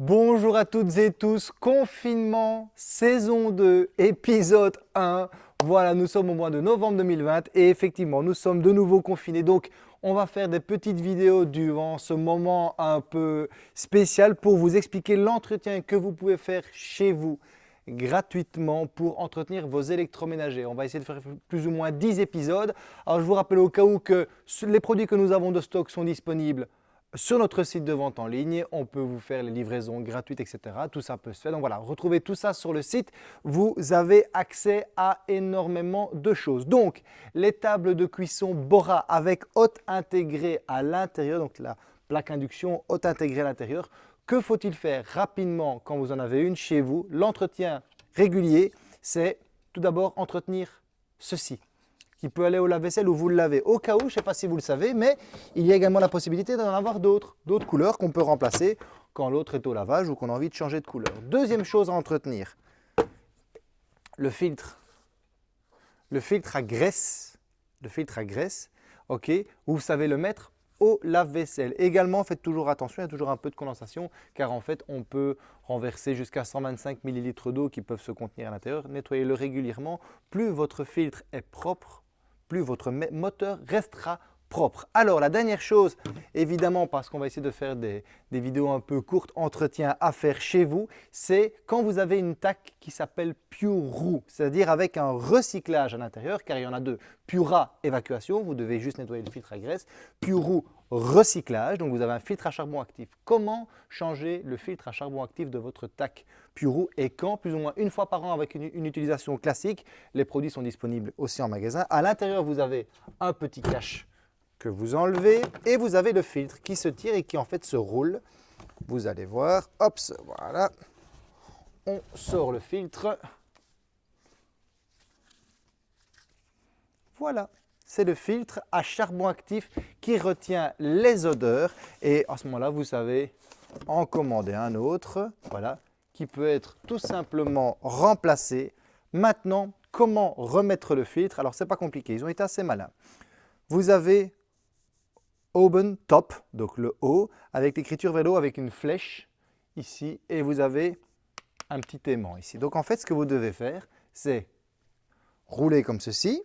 Bonjour à toutes et tous, confinement, saison 2, épisode 1. Voilà, nous sommes au mois de novembre 2020 et effectivement, nous sommes de nouveau confinés. Donc, on va faire des petites vidéos durant ce moment un peu spécial pour vous expliquer l'entretien que vous pouvez faire chez vous gratuitement pour entretenir vos électroménagers. On va essayer de faire plus ou moins 10 épisodes. Alors, je vous rappelle au cas où que les produits que nous avons de stock sont disponibles sur notre site de vente en ligne, on peut vous faire les livraisons gratuites, etc. Tout ça peut se faire. Donc voilà, retrouvez tout ça sur le site. Vous avez accès à énormément de choses. Donc, les tables de cuisson Bora avec hôte intégré à l'intérieur, donc la plaque induction hôte intégrée à l'intérieur. Que faut-il faire rapidement quand vous en avez une chez vous? L'entretien régulier, c'est tout d'abord entretenir ceci qui peut aller au lave-vaisselle ou vous le lavez. Au cas où, je ne sais pas si vous le savez, mais il y a également la possibilité d'en avoir d'autres, d'autres couleurs qu'on peut remplacer quand l'autre est au lavage ou qu'on a envie de changer de couleur. Deuxième chose à entretenir, le filtre. Le filtre à graisse, le filtre à graisse, ok, vous savez le mettre au lave-vaisselle. Également, faites toujours attention, il y a toujours un peu de condensation car en fait, on peut renverser jusqu'à 125 ml d'eau qui peuvent se contenir à l'intérieur. Nettoyez-le régulièrement. Plus votre filtre est propre, plus votre moteur restera propre. Alors la dernière chose, évidemment parce qu'on va essayer de faire des, vidéos un peu courtes, entretien à faire chez vous, c'est quand vous avez une TAC qui s'appelle Pure c'est-à-dire avec un recyclage à l'intérieur, car il y en a deux. Pura évacuation, vous devez juste nettoyer le filtre à graisse. Pure recyclage, donc vous avez un filtre à charbon actif. Comment changer le filtre à charbon actif de votre TAC Pure et quand Plus ou moins une fois par an avec une utilisation classique. Les produits sont disponibles aussi en magasin. À l'intérieur, vous avez un petit cache vous enlevez et vous avez le filtre qui se tire et qui en fait se roule. Vous allez voir, hop, voilà, on sort le filtre. Voilà, c'est le filtre à charbon actif qui retient les odeurs et à ce moment-là, vous savez en commander un autre, voilà, qui peut être tout simplement remplacé. Maintenant, comment remettre le filtre? Alors, c'est pas compliqué, ils ont été assez malins. Vous avez Open Top, donc le haut, avec l'écriture vélo avec une flèche ici et vous avez un petit aimant ici. Donc en fait, ce que vous devez faire, c'est rouler comme ceci.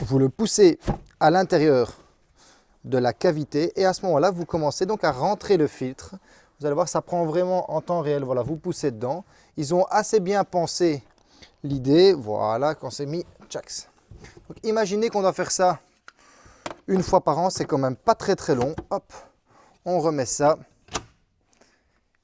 Vous le poussez à l'intérieur de la cavité et à ce moment-là, vous commencez donc à rentrer le filtre. Vous allez voir, ça prend vraiment en temps réel. Voilà, vous poussez dedans. Ils ont assez bien pensé l'idée. Voilà, quand c'est mis, tchaks. Donc imaginez qu'on doit faire ça une fois par an, c'est quand même pas très très long. Hop, on remet ça.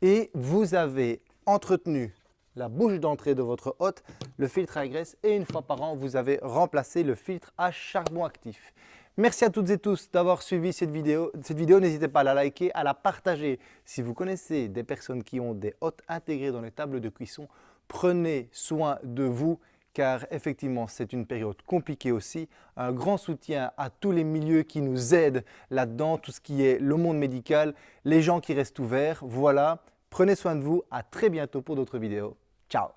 Et vous avez entretenu la bouche d'entrée de votre hôte, le filtre à graisse et une fois par an, vous avez remplacé le filtre à charbon actif. Merci à toutes et tous d'avoir suivi cette vidéo. Cette vidéo, n'hésitez pas à la liker, à la partager. Si vous connaissez des personnes qui ont des hôtes intégrés dans les tables de cuisson, prenez soin de vous car effectivement c'est une période compliquée aussi. Un grand soutien à tous les milieux qui nous aident là-dedans, tout ce qui est le monde médical, les gens qui restent ouverts. Voilà, prenez soin de vous, à très bientôt pour d'autres vidéos. Ciao